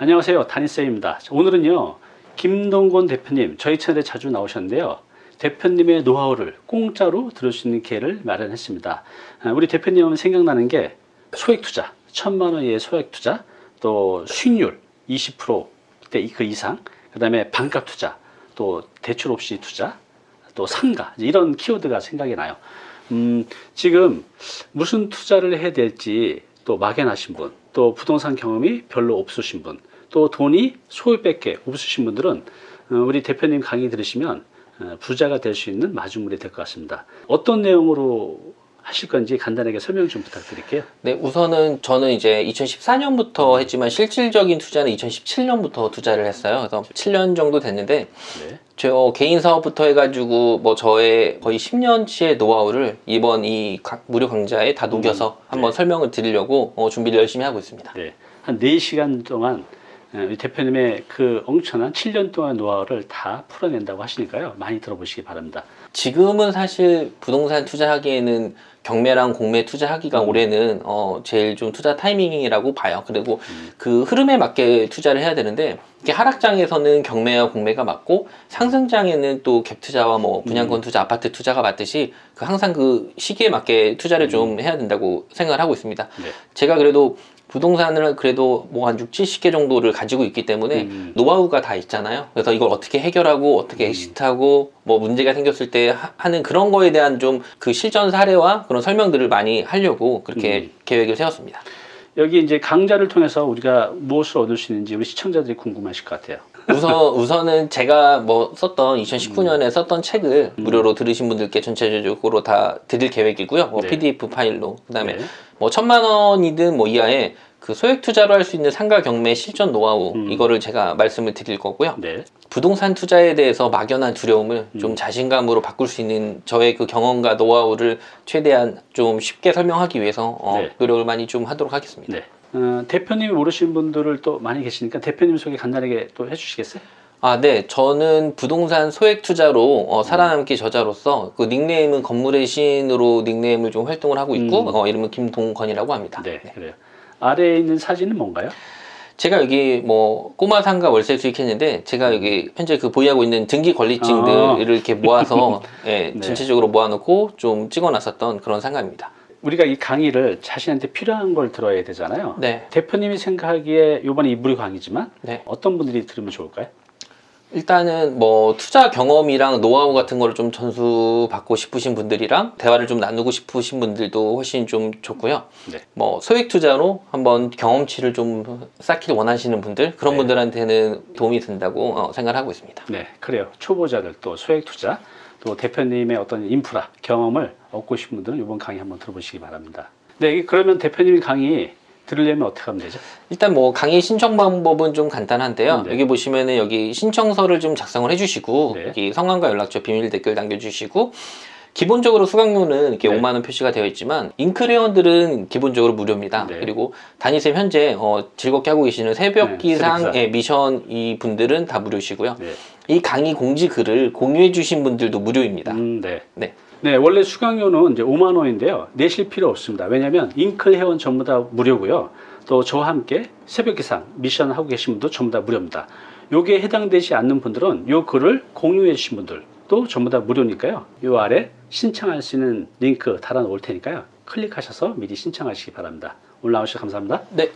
안녕하세요. 다니쌤입니다. 오늘은요. 김동건 대표님 저희 채널에 자주 나오셨는데요. 대표님의 노하우를 공짜로 들을 수 있는 기회를 마련했습니다. 아, 우리 대표님은 생각나는 게 소액 투자, 천만 원 이하의 소액 투자, 또 수익률 20%대 그 이상, 그 다음에 반값 투자, 또 대출 없이 투자, 또 상가 이런 키워드가 생각이 나요. 음, 지금 무슨 투자를 해야 될지 또 막연하신 분, 또 부동산 경험이 별로 없으신 분, 또 돈이 소유밖에 없으신 분들은 어, 우리 대표님 강의 들으시면 어, 부자가 될 수 있는 마중물이 될 것 같습니다. 어떤 내용으로 하실 건지 간단하게 설명 좀 부탁드릴게요. 네, 우선은 저는 이제 2014년부터 했지만 실질적인 투자는 2017년부터 투자를 했어요. 그래서 7년 정도 됐는데 네. 저 개인 사업부터 해가지고 뭐 저의 거의 10년치의 노하우를 이번 이 각- 무료 강좌에 다 녹여서 한번 네. 설명을 드리려고 어, 준비를 열심히 하고 있습니다. 네. 한 4시간 동안 대표님의 그 엄청난 7년 동안 노하우를 다 풀어낸다고 하시니까요. 많이 들어보시기 바랍니다. 지금은 사실 부동산 투자하기에는 경매랑 공매 투자하기가 음. 올해는 어 제일 좀 투자 타이밍이라고 봐요. 그리고 그 흐름에 맞게 투자를 해야 되는데 이게 하락장에서는 경매와 공매가 맞고 상승장에는 또 갭 투자와 뭐 분양권 투자, 아파트 투자가 맞듯이 그 항상 그 시기에 맞게 투자를 좀 해야 된다고 생각을 하고 있습니다. 네. 제가 그래도 부동산을 그래도 뭐 한 6, 70개 정도를 가지고 있기 때문에 음. 노하우가 다 있잖아요. 그래서 이걸 어떻게 해결하고 어떻게 exit하고 뭐 문제가 생겼을 때 하- 하는 그런 거에 대한 좀 그 실전 사례와 그런 설명들을 많이 하려고 그렇게 음. 계획을 세웠습니다. 여기 이제 강좌를 통해서 우리가 무엇을 얻을 수 있는지 우리 시청자들이 궁금하실 것 같아요. 우선 우선은 제가 뭐 썼던 2019년에 썼던 책을 음. 무료로 들으신 분들께 전체적으로 다 드릴 계획이고요. 뭐 네. PDF 파일로 그 다음에 네. 뭐 천만 원이든 뭐 이하의 그 소액 투자로 할 수 있는 상가 경매 실전 노하우 음. 이거를 제가 말씀을 드릴 거고요. 네. 부동산 투자에 대해서 막연한 두려움을 음. 좀 자신감으로 바꿀 수 있는 저의 그 경험과 노하우를 최대한 좀 쉽게 설명하기 위해서 어, 네. 노력을 많이 좀 하도록 하겠습니다. 네. 어, 대표님이 모르시는 분들을 또 많이 계시니까 대표님 소개 간단하게 또 해주시겠어요? 아, 네. 저는 부동산 소액 투자로 어, 살아남기 저자로서 그 닉네임은 건물의 신으로 닉네임을 좀 활동을 하고 있고 음. 어, 이름은 김동건이라고 합니다. 네, 그래요. 아래에 있는 사진은 뭔가요? 제가 여기 뭐 꼬마 상가 월세 수익했는데 제가 여기 현재 그 보유하고 있는 등기 권리증들을 아. 이렇게 모아서 예, 네. 전체적으로 모아놓고 좀 찍어놨었던 그런 상가입니다. 우리가 이 강의를 자신한테 필요한 걸 들어야 되잖아요. 네. 대표님이 생각하기에 이번에 이 무료 강의지만 네. 어떤 분들이 들으면 좋을까요? 일단은 뭐 투자 경험이랑 노하우 같은 거를 좀 전수받고 싶으신 분들이랑 대화를 좀 나누고 싶으신 분들도 훨씬 좀 좋고요. 네. 뭐 소액 투자로 한번 경험치를 좀 쌓길 원하시는 분들 그런 네. 분들한테는 도움이 된다고 어, 생각을 하고 있습니다. 네, 그래요. 초보자들 또 소액 투자 또 대표님의 어떤 인프라 경험을 얻고 싶은 분들은 이번 강의 한번 들어보시기 바랍니다. 네, 그러면 대표님 강의 들으려면 어떻게 하면 되죠? 일단 뭐 강의 신청 방법은 좀 간단한데요. 네. 여기 보시면은 여기 신청서를 좀 작성을 해주시고 네. 여기 성함과 연락처 비밀 댓글 남겨주시고 기본적으로 수강료는 이렇게 네. 5만 원 표시가 되어 있지만 인크레원들은 기본적으로 무료입니다. 네. 그리고 단위쌤 현재 어, 즐겁게 하고 계시는 새벽 네, 기상. 의 미션 이 분들은 다 무료시고요. 네. 이 강의 공지 글을 공유해 주신 분들도 무료입니다. 음, 네. 네. 네, 원래 수강료는 이제 5만 원인데요. 내실 필요 없습니다. 왜냐하면 잉크 회원 전부 다 무료고요. 또 저와 함께 새벽 기상 미션 하고 계신 분도 전부 다 무료입니다. 요게 해당되지 않는 분들은 요 글을 공유해 주신 분들도 전부 다 무료니까요. 요 아래 신청할 수 있는 링크 달아 놓을 테니까요. 클릭하셔서 미리 신청하시기 바랍니다. 오늘 나오셔서 감사합니다. 네.